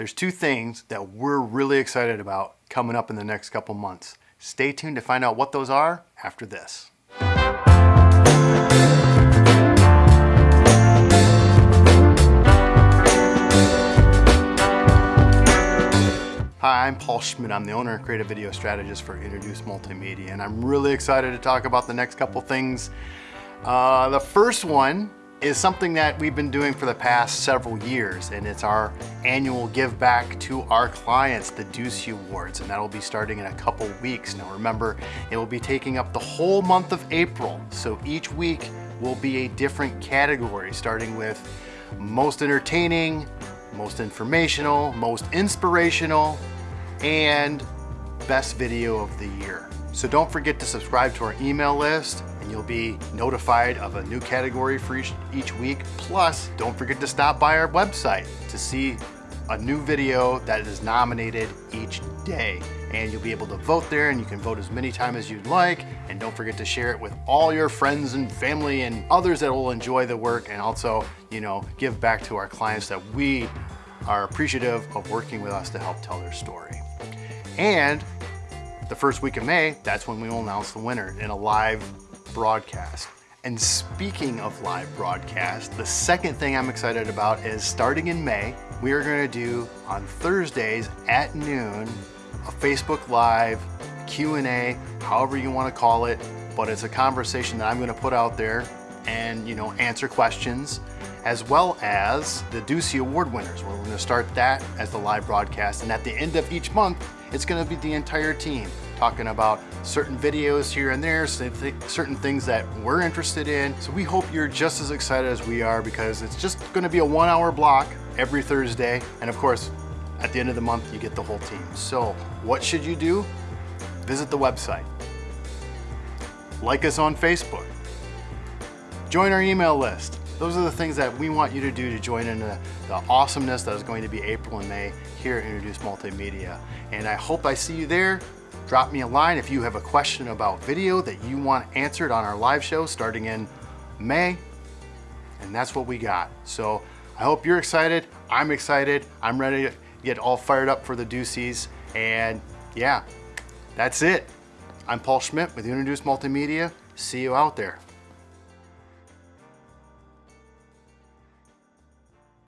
there's two things that we're really excited about coming up in the next couple months. Stay tuned to find out what those are after this. Hi, I'm Paul Schmidt. I'm the owner and creative video strategist for Introduce Multimedia, and I'm really excited to talk about the next couple things. Uh, the first one is something that we've been doing for the past several years, and it's our annual give back to our clients, the Ducey Awards, and that'll be starting in a couple weeks. Now remember, it will be taking up the whole month of April, so each week will be a different category, starting with most entertaining, most informational, most inspirational, and best video of the year. So don't forget to subscribe to our email list and you'll be notified of a new category for each, each week. Plus, don't forget to stop by our website to see a new video that is nominated each day. And you'll be able to vote there and you can vote as many times as you'd like. And don't forget to share it with all your friends and family and others that will enjoy the work and also, you know, give back to our clients that we are appreciative of working with us to help tell their story. And the first week of May, that's when we will announce the winner in a live broadcast. And speaking of live broadcast, the second thing I'm excited about is starting in May, we are going to do on Thursdays at noon a Facebook Live Q&A, however you want to call it, but it's a conversation that I'm going to put out there and you know answer questions as well as the Ducey Award winners. We're to start that as the live broadcast and at the end of each month it's going to be the entire team talking about certain videos here and there, certain things that we're interested in. So we hope you're just as excited as we are because it's just going to be a one hour block every Thursday. And of course, at the end of the month, you get the whole team. So what should you do? Visit the website. Like us on Facebook. Join our email list. Those are the things that we want you to do to join in the, the awesomeness that is going to be April and May here at Introduce Multimedia. And I hope I see you there. Drop me a line if you have a question about video that you want answered on our live show starting in May. And that's what we got. So I hope you're excited. I'm excited. I'm ready to get all fired up for the Duceys. And yeah, that's it. I'm Paul Schmidt with Introduce Multimedia. See you out there.